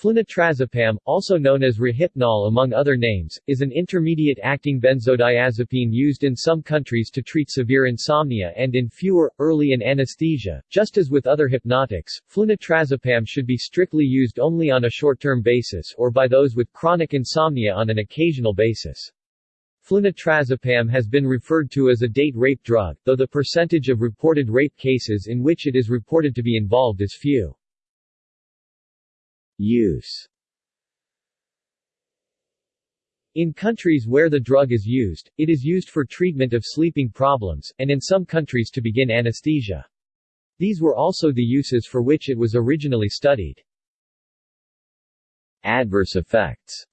Flunitrazepam, also known as Rohypnol among other names, is an intermediate-acting benzodiazepine used in some countries to treat severe insomnia and in fewer, early in anesthesia. Just as with other hypnotics, flunitrazepam should be strictly used only on a short-term basis or by those with chronic insomnia on an occasional basis. Flunitrazepam has been referred to as a date rape drug, though the percentage of reported rape cases in which it is reported to be involved is few. Use In countries where the drug is used, it is used for treatment of sleeping problems, and in some countries to begin anesthesia. These were also the uses for which it was originally studied. Adverse effects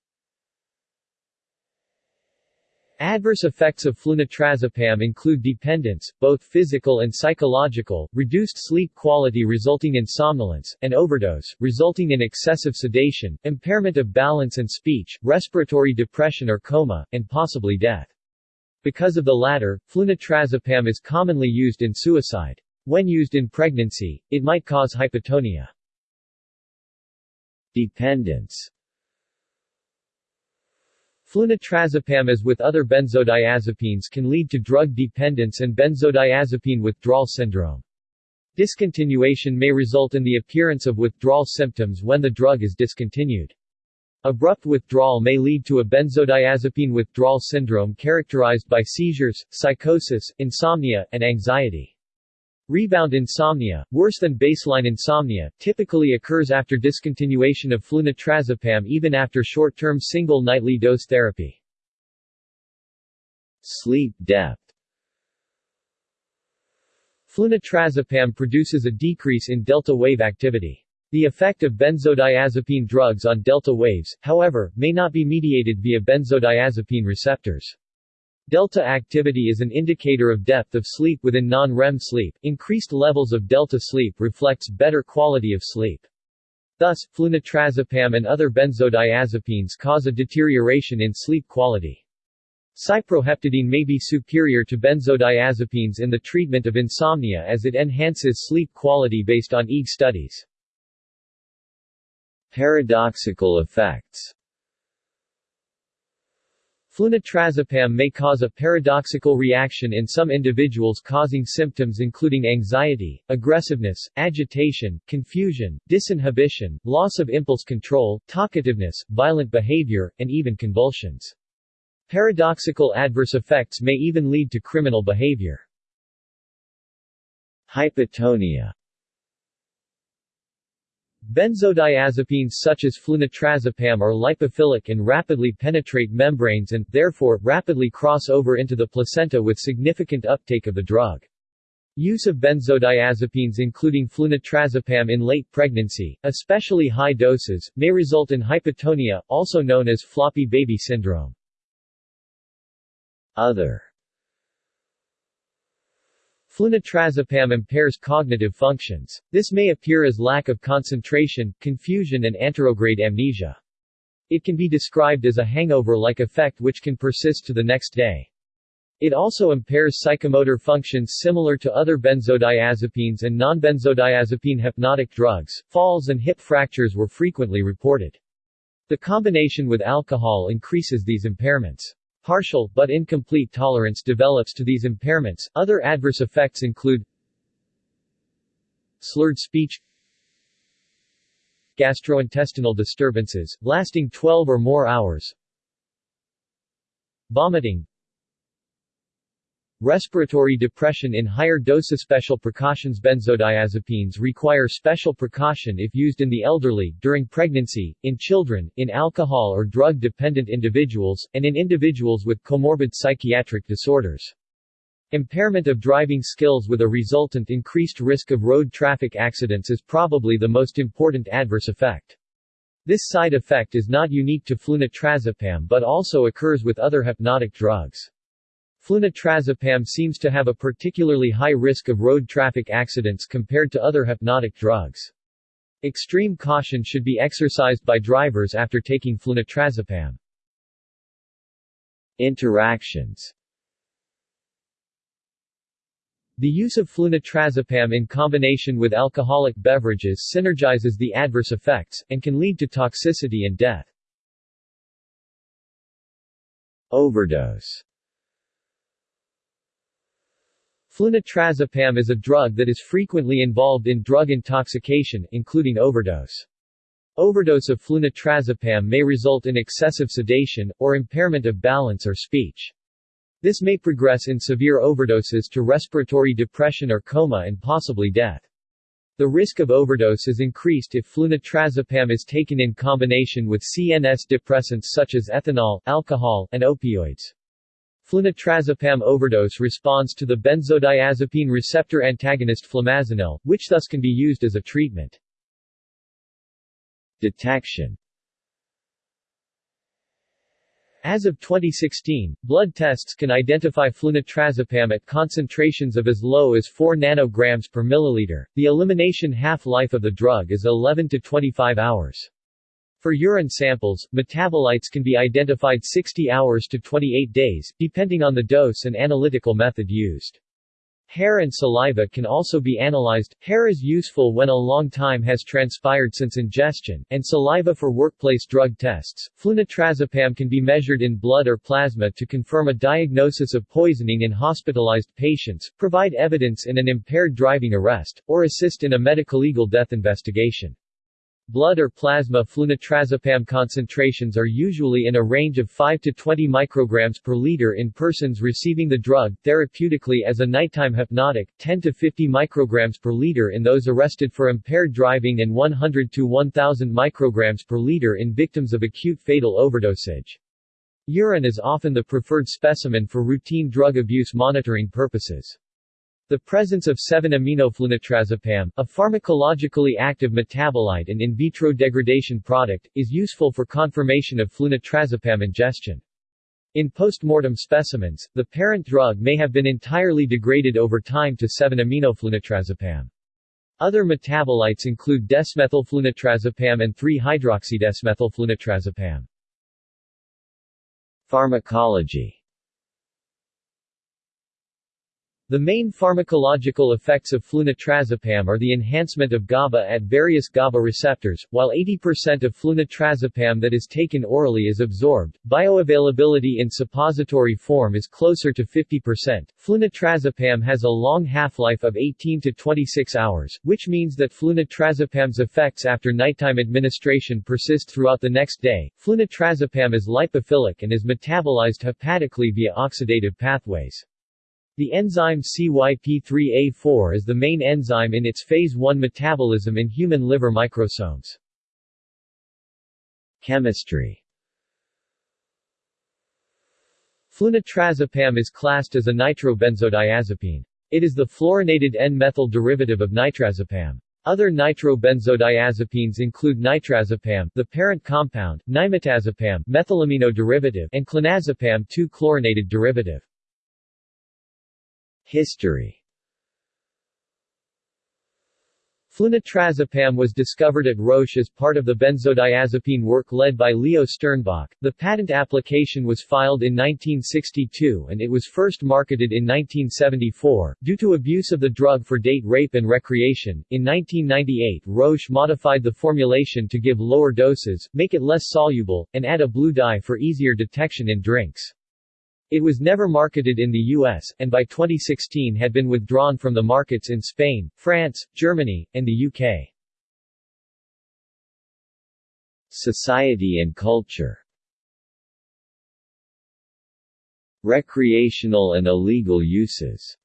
Adverse effects of flunitrazepam include dependence, both physical and psychological, reduced sleep quality resulting in somnolence, and overdose, resulting in excessive sedation, impairment of balance and speech, respiratory depression or coma, and possibly death. Because of the latter, flunitrazepam is commonly used in suicide. When used in pregnancy, it might cause hypotonia. Dependence Flunitrazepam as with other benzodiazepines can lead to drug dependence and benzodiazepine withdrawal syndrome. Discontinuation may result in the appearance of withdrawal symptoms when the drug is discontinued. Abrupt withdrawal may lead to a benzodiazepine withdrawal syndrome characterized by seizures, psychosis, insomnia, and anxiety. Rebound insomnia, worse than baseline insomnia, typically occurs after discontinuation of flunitrazepam even after short-term single nightly dose therapy. Sleep depth Flunitrazepam produces a decrease in delta wave activity. The effect of benzodiazepine drugs on delta waves, however, may not be mediated via benzodiazepine receptors. Delta activity is an indicator of depth of sleep within non-REM sleep. Increased levels of delta sleep reflects better quality of sleep. Thus, flunitrazepam and other benzodiazepines cause a deterioration in sleep quality. Cyproheptadine may be superior to benzodiazepines in the treatment of insomnia as it enhances sleep quality based on EEG studies. Paradoxical effects Flunitrazepam may cause a paradoxical reaction in some individuals causing symptoms including anxiety, aggressiveness, agitation, confusion, disinhibition, loss of impulse control, talkativeness, violent behavior, and even convulsions. Paradoxical adverse effects may even lead to criminal behavior. Hypotonia Benzodiazepines such as flunitrazepam are lipophilic and rapidly penetrate membranes and, therefore, rapidly cross over into the placenta with significant uptake of the drug. Use of benzodiazepines including flunitrazepam in late pregnancy, especially high doses, may result in hypotonia, also known as floppy baby syndrome. Other Flunitrazepam impairs cognitive functions. This may appear as lack of concentration, confusion and anterograde amnesia. It can be described as a hangover-like effect which can persist to the next day. It also impairs psychomotor functions similar to other benzodiazepines and non-benzodiazepine hypnotic drugs. Falls and hip fractures were frequently reported. The combination with alcohol increases these impairments. Partial, but incomplete tolerance develops to these impairments. Other adverse effects include slurred speech, gastrointestinal disturbances, lasting 12 or more hours, vomiting, Respiratory depression in higher doses Special precautions Benzodiazepines require special precaution if used in the elderly, during pregnancy, in children, in alcohol or drug-dependent individuals, and in individuals with comorbid psychiatric disorders. Impairment of driving skills with a resultant increased risk of road traffic accidents is probably the most important adverse effect. This side effect is not unique to flunitrazepam but also occurs with other hypnotic drugs. Flunitrazepam seems to have a particularly high risk of road traffic accidents compared to other hypnotic drugs. Extreme caution should be exercised by drivers after taking flunitrazepam. Interactions The use of flunitrazepam in combination with alcoholic beverages synergizes the adverse effects, and can lead to toxicity and death. Overdose Flunitrazepam is a drug that is frequently involved in drug intoxication, including overdose. Overdose of flunitrazepam may result in excessive sedation, or impairment of balance or speech. This may progress in severe overdoses to respiratory depression or coma and possibly death. The risk of overdose is increased if flunitrazepam is taken in combination with CNS depressants such as ethanol, alcohol, and opioids. Flunitrazepam overdose responds to the benzodiazepine receptor antagonist flumazenil, which thus can be used as a treatment. Detection As of 2016, blood tests can identify flunitrazepam at concentrations of as low as 4 nanograms per milliliter. The elimination half-life of the drug is 11 to 25 hours. For urine samples, metabolites can be identified 60 hours to 28 days, depending on the dose and analytical method used. Hair and saliva can also be analyzed. Hair is useful when a long time has transpired since ingestion, and saliva for workplace drug tests. Flunitrazepam can be measured in blood or plasma to confirm a diagnosis of poisoning in hospitalized patients, provide evidence in an impaired driving arrest, or assist in a medical legal death investigation. Blood or plasma flunitrazepam concentrations are usually in a range of 5 to 20 micrograms per liter in persons receiving the drug therapeutically as a nighttime hypnotic, 10 to 50 micrograms per liter in those arrested for impaired driving and 100 to 1000 micrograms per liter in victims of acute fatal overdosage. Urine is often the preferred specimen for routine drug abuse monitoring purposes. The presence of 7-aminoflunitrazepam, a pharmacologically active metabolite and in vitro degradation product, is useful for confirmation of flunitrazepam ingestion. In post-mortem specimens, the parent drug may have been entirely degraded over time to 7-aminoflunitrazepam. Other metabolites include desmethylflunitrazepam and 3-hydroxydesmethylflunitrazepam. Pharmacology the main pharmacological effects of flunitrazepam are the enhancement of GABA at various GABA receptors, while 80% of flunitrazepam that is taken orally is absorbed. Bioavailability in suppository form is closer to 50%. Flunitrazepam has a long half-life of 18 to 26 hours, which means that flunitrazepam's effects after nighttime administration persist throughout the next day. Flunitrazepam is lipophilic and is metabolized hepatically via oxidative pathways. The enzyme CYP3A4 is the main enzyme in its phase 1 metabolism in human liver microsomes. Chemistry Flunitrazepam is classed as a nitrobenzodiazepine. It is the fluorinated N-methyl derivative of nitrazepam. Other nitrobenzodiazepines include nitrazepam, the parent compound, nimetazepam, methylamino derivative, and clonazepam 2-chlorinated derivative. History Flunitrazepam was discovered at Roche as part of the benzodiazepine work led by Leo Sternbach. The patent application was filed in 1962 and it was first marketed in 1974. Due to abuse of the drug for date rape and recreation, in 1998 Roche modified the formulation to give lower doses, make it less soluble, and add a blue dye for easier detection in drinks. It was never marketed in the U.S., and by 2016 had been withdrawn from the markets in Spain, France, Germany, and the U.K. Society and culture Recreational and illegal uses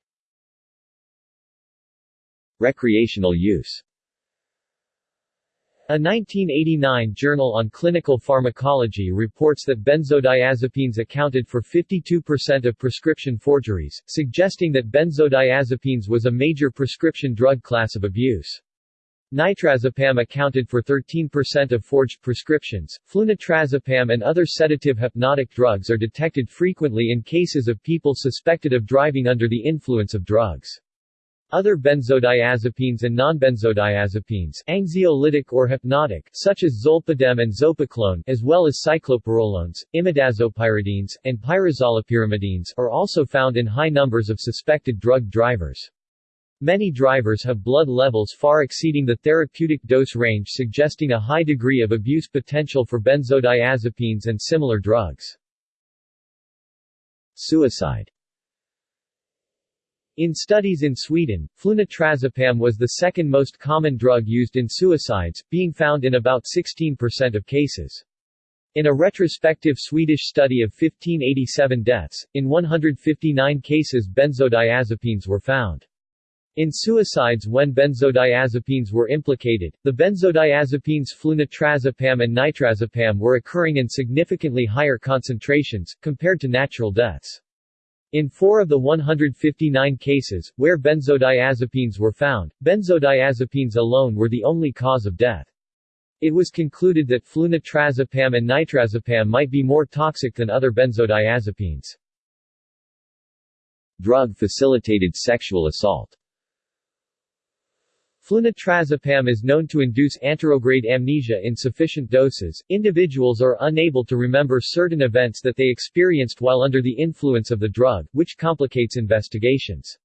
Recreational use a 1989 Journal on Clinical Pharmacology reports that benzodiazepines accounted for 52% of prescription forgeries, suggesting that benzodiazepines was a major prescription drug class of abuse. Nitrazepam accounted for 13% of forged prescriptions. Flunitrazepam and other sedative hypnotic drugs are detected frequently in cases of people suspected of driving under the influence of drugs. Other benzodiazepines and nonbenzodiazepines anxiolytic or hypnotic such as zolpidem and zopiclone as well as cyclopyrrolones, imidazopyridines, and pyrazolopyrimidines are also found in high numbers of suspected drug drivers. Many drivers have blood levels far exceeding the therapeutic dose range suggesting a high degree of abuse potential for benzodiazepines and similar drugs. Suicide in studies in Sweden, flunitrazepam was the second most common drug used in suicides, being found in about 16% of cases. In a retrospective Swedish study of 1587 deaths, in 159 cases benzodiazepines were found. In suicides when benzodiazepines were implicated, the benzodiazepines flunitrazepam and nitrazepam were occurring in significantly higher concentrations, compared to natural deaths. In four of the 159 cases, where benzodiazepines were found, benzodiazepines alone were the only cause of death. It was concluded that flunitrazepam and nitrazepam might be more toxic than other benzodiazepines. Drug-facilitated sexual assault Flunitrazepam is known to induce anterograde amnesia in sufficient doses. Individuals are unable to remember certain events that they experienced while under the influence of the drug, which complicates investigations.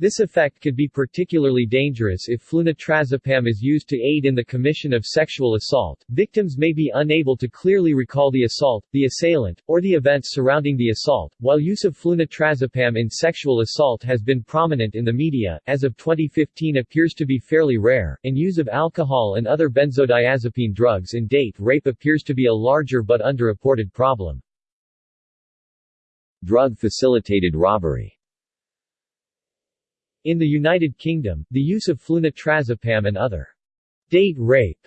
This effect could be particularly dangerous if flunitrazepam is used to aid in the commission of sexual assault. Victims may be unable to clearly recall the assault, the assailant, or the events surrounding the assault. While use of flunitrazepam in sexual assault has been prominent in the media, as of 2015 appears to be fairly rare, and use of alcohol and other benzodiazepine drugs in date rape appears to be a larger but underreported problem. Drug-facilitated robbery in the United Kingdom, the use of flunitrazepam and other date rape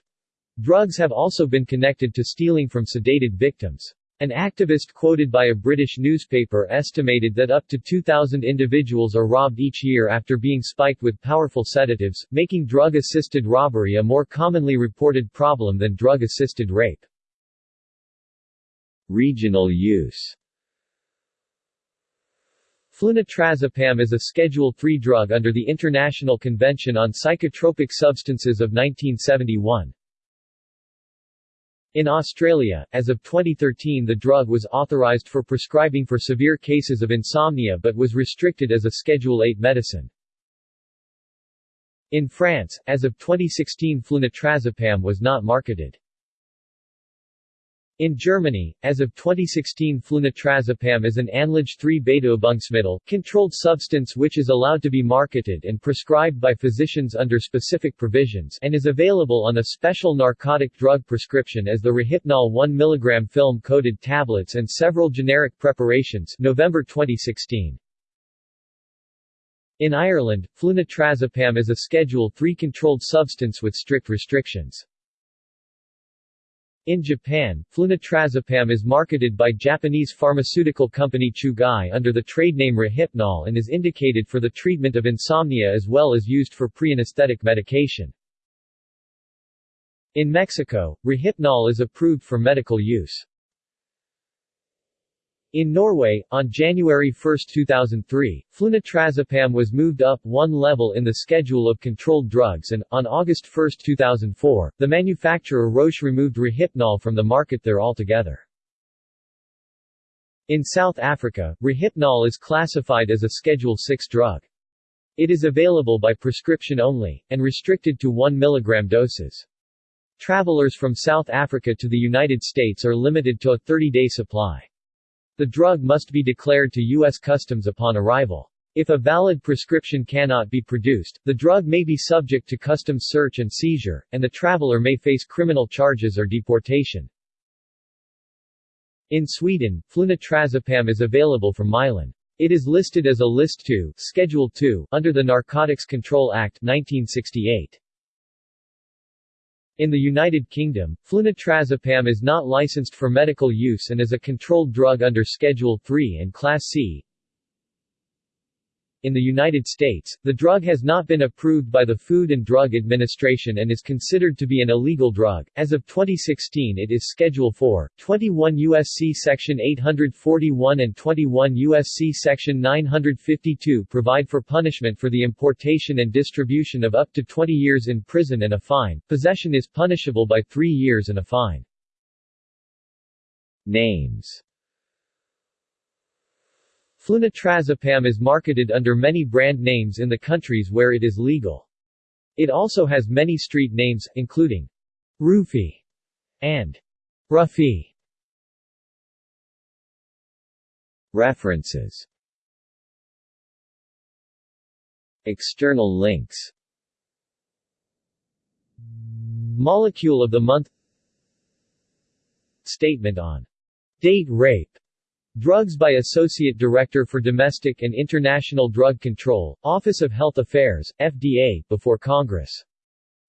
drugs have also been connected to stealing from sedated victims. An activist quoted by a British newspaper estimated that up to 2,000 individuals are robbed each year after being spiked with powerful sedatives, making drug-assisted robbery a more commonly reported problem than drug-assisted rape. Regional use Flunitrazepam is a Schedule III drug under the International Convention on Psychotropic Substances of 1971. In Australia, as of 2013 the drug was authorised for prescribing for severe cases of insomnia but was restricted as a Schedule VIII medicine. In France, as of 2016 flunitrazepam was not marketed. In Germany, as of 2016 flunitrazepam is an Anlage 3-beta-Übungsmittel, controlled substance which is allowed to be marketed and prescribed by physicians under specific provisions and is available on a special narcotic drug prescription as the Rohypnol 1 mg film-coated tablets and several generic preparations November 2016. In Ireland, flunitrazepam is a Schedule III controlled substance with strict restrictions. In Japan, flunitrazepam is marketed by Japanese pharmaceutical company Chugai under the trade name Rohypnol and is indicated for the treatment of insomnia as well as used for pre-anesthetic medication. In Mexico, Rohypnol is approved for medical use. In Norway, on January 1, 2003, flunitrazepam was moved up one level in the schedule of controlled drugs and, on August 1, 2004, the manufacturer Roche removed Rohypnol from the market there altogether. In South Africa, Rohypnol is classified as a Schedule 6 drug. It is available by prescription only, and restricted to 1 mg doses. Travelers from South Africa to the United States are limited to a 30-day supply. The drug must be declared to U.S. Customs upon arrival. If a valid prescription cannot be produced, the drug may be subject to customs search and seizure, and the traveler may face criminal charges or deportation. In Sweden, flunitrazepam is available from Mylan. It is listed as a List 2, Schedule 2, under the Narcotics Control Act 1968. In the United Kingdom, flunitrazepam is not licensed for medical use and is a controlled drug under Schedule III and Class C. In the United States, the drug has not been approved by the Food and Drug Administration and is considered to be an illegal drug. As of 2016, it is Schedule 4. 21 USC Section 841 and 21 USC Section 952 provide for punishment for the importation and distribution of up to 20 years in prison and a fine. Possession is punishable by 3 years and a fine. Names Flunitrazepam is marketed under many brand names in the countries where it is legal. It also has many street names, including Roofie and Ruffy. References External links Molecule of the Month Statement on date rape Drugs by Associate Director for Domestic and International Drug Control, Office of Health Affairs, FDA, before Congress.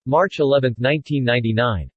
March 11, 1999.